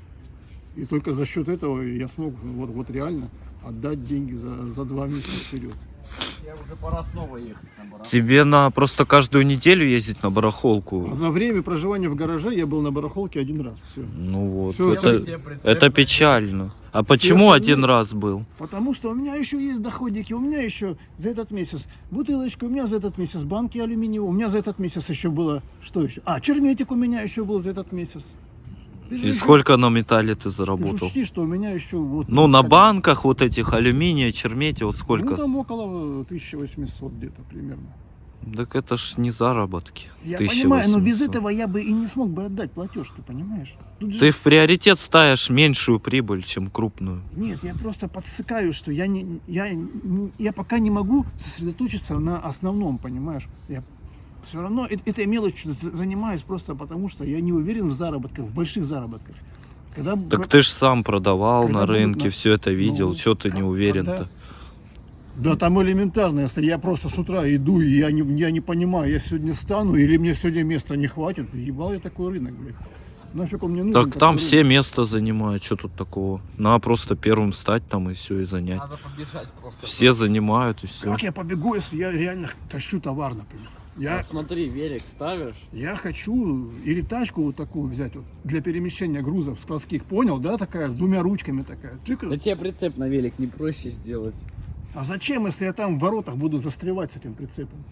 И только за счет этого я смог вот, вот реально отдать деньги за, за два месяца вперед. Я уже пора снова ехать на. Тебе на просто каждую неделю ездить на барахолку. А за время проживания в гараже я был на барахолке один раз. Все. Ну вот, Всё, это, Все это печально. А почему один раз был? Потому что у меня еще есть доходики, у меня еще за этот месяц бутылочка, у меня за этот месяц банки алюминиевые, у меня за этот месяц еще было, что еще? А, черметик у меня еще был за этот месяц. И сколько на металле ты заработал? учти, что у меня еще вот... Ну, на банках вот этих алюминия, чермете, вот Ну, сколько? там около 1800 где-то примерно. Так это ж не заработки. Я 1800. понимаю, но без этого я бы и не смог бы отдать платеж, ты понимаешь? Тут же- Ты в приоритет ставишь меньшую прибыль, чем крупную. Нет, я просто подсыкаю, что я, не, я, я пока не могу сосредоточиться на основном, понимаешь? Я все равно этой мелочью за- занимаюсь просто потому, что я не уверен в заработках, в больших заработках. Когда, Так ты ж сам продавал Когда на рынке, на- все это видел. Ну, Че ты не уверен-то? когда- Да там элементарно, если я просто с утра иду, и я не, я не понимаю, я сегодня стану или мне сегодня места не хватит, ебал я такой рынок, блядь. Нафиг он мне нужен? Так там такой все рынок? место занимают, что тут такого? Надо просто первым стать там и все, и занять. Надо побежать просто. Все занимают и все. Как я побегу, если я реально тащу товар, например? Я, А смотри, велик ставишь. Я хочу или тачку вот такую взять вот, для перемещения грузов складских, понял, да, такая, с двумя ручками такая. Чик. Да тебе прицеп на велик не проще сделать. А зачем, если я там в воротах буду застревать с этим прицепом?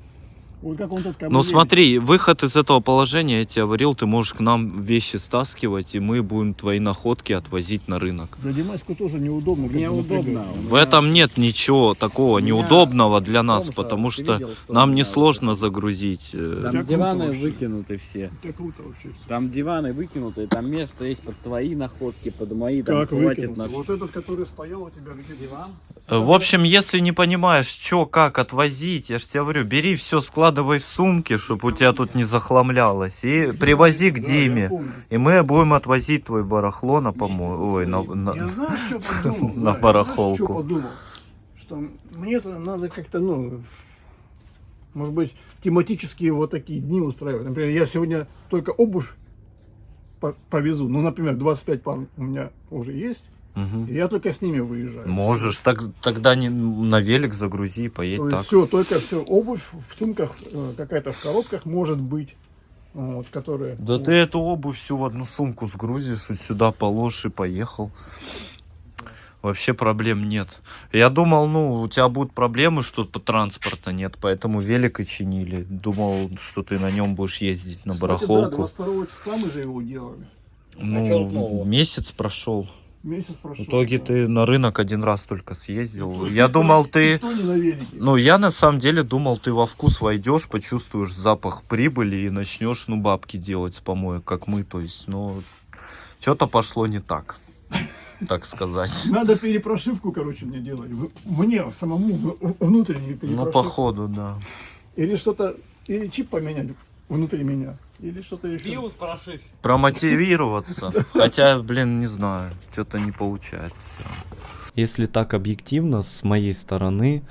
Вот как он тут как бы Ну едет. смотри, выход из этого положения, я тебе говорил, ты можешь к нам вещи стаскивать, и мы будем твои находки отвозить на рынок. Да Димаську тоже неудобно. Неудобно. В этом нет ничего такого меня неудобного для нас, том, потому что видел, что нам несложно загрузить. э, Там диваны вообще. выкинуты все. Круто вообще все. Там диваны выкинуты, там место есть под твои находки, под мои, там Как хватит на Вот этот, который стоял у тебя где диван. Э, В общем, если не понимаешь, что, как отвозить, я же тебе говорю, бери все, складывай в сумки, чтобы у тебя тут не захламлялось, и привози к Диме. И мы будем отвозить твой барахло на помой... Ой, на, на- Я знаю, что подумал. На барахолку. что подумал? Что мне это надо как-то, ну, может быть, тематические вот такие дни устраивать. Например, я сегодня только обувь по- повезу. Ну, например, 25 пар у меня уже есть. И я только с ними выезжаю. Можешь, так, тогда не, на велик загрузи и поедь То есть так. все, только все, обувь в сумках, э, какая-то в коробках может быть, вот, которая... Да ты эту обувь всю в одну сумку сгрузишь, вот сюда положишь и поехал. Вообще проблем нет. Я думал, ну, у тебя будут проблемы, что по транспорта нет, поэтому велик и чинили. Думал, что ты на нем будешь ездить на Кстати, да, барахолку. 22 числа мы же его делали. Ну, А тут нового? Месяц прошел. В итоге да. ты на рынок один раз только съездил. Никто- Я думал, ты... Ну, я на самом деле думал, ты во вкус войдешь, почувствуешь запах прибыли и начнешь, ну, бабки делать с помоек, как мы, то есть, ну, что-то пошло не так, так сказать. Надо перепрошивку, короче, мне делать. Мне самому внутреннюю Ну, перепрошивку. походу, да. Или что-то, или чип поменять внутри меня, или что-то еще. Биус прошить. Промотивироваться. Хотя, блин, не знаю, что-то не получается. Если так объективно, с моей стороны,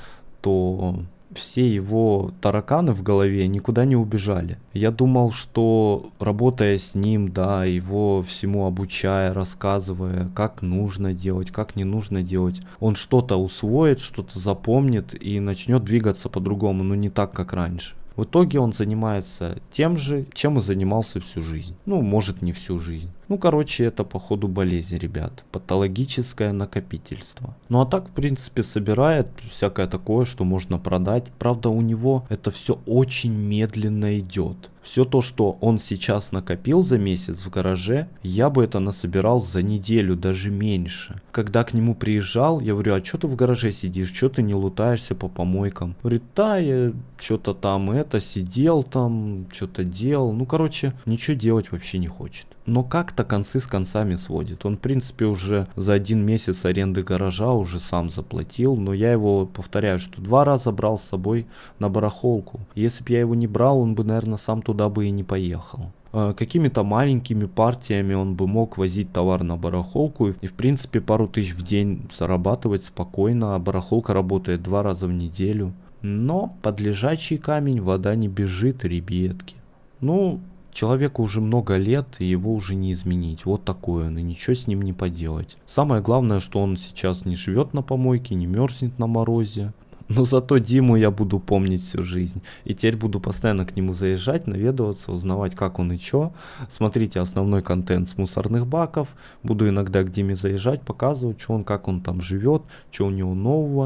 то все его тараканы в голове никуда не убежали. Я думал, что работая с ним, да, его всему обучая, рассказывая, как нужно делать, как не нужно делать, он что-то усвоит, что-то запомнит и начнет двигаться по-другому, но не так, как раньше. В итоге он занимается тем же, чем и занимался всю жизнь. Ну, может, не всю жизнь. Ну, короче, это походу болезнь, ребят. Патологическое накопительство. Ну, а так, в принципе, собирает всякое такое, что можно продать. Правда, у него это все очень медленно идет. Все то, что он сейчас накопил за месяц в гараже, я бы это насобирал за неделю, даже меньше. Когда к нему приезжал, я говорю, а что ты в гараже сидишь, что ты не лутаешься по помойкам? Говорит, да, я что-то там это, сидел там, что-то делал. Ну, короче, ничего делать вообще не хочет. Но как-то концы с концами сводит. Он, в принципе, уже за один месяц аренды гаража уже сам заплатил. Но я его, повторяю, что два раза брал с собой на барахолку. Если бы я его не брал, он бы, наверное, сам туда бы и не поехал. Э, Какими-то маленькими партиями он бы мог возить товар на барахолку и, в принципе, пару тысяч в день зарабатывать спокойно. А барахолка работает два раза в неделю. Но под лежачий камень вода не бежит, ребятки. Ну, Человеку уже много лет, и его уже не изменить. Вот такой он, и ничего с ним не поделать. Самое главное, что он сейчас не живет на помойке, не мерзнет на морозе. Но зато Диму я буду помнить всю жизнь. И теперь буду постоянно к нему заезжать, наведываться, узнавать, как он и чё. Смотрите основной контент с мусорных баков. Буду иногда к Диме заезжать, показывать, что он, как он там живет, что у него нового.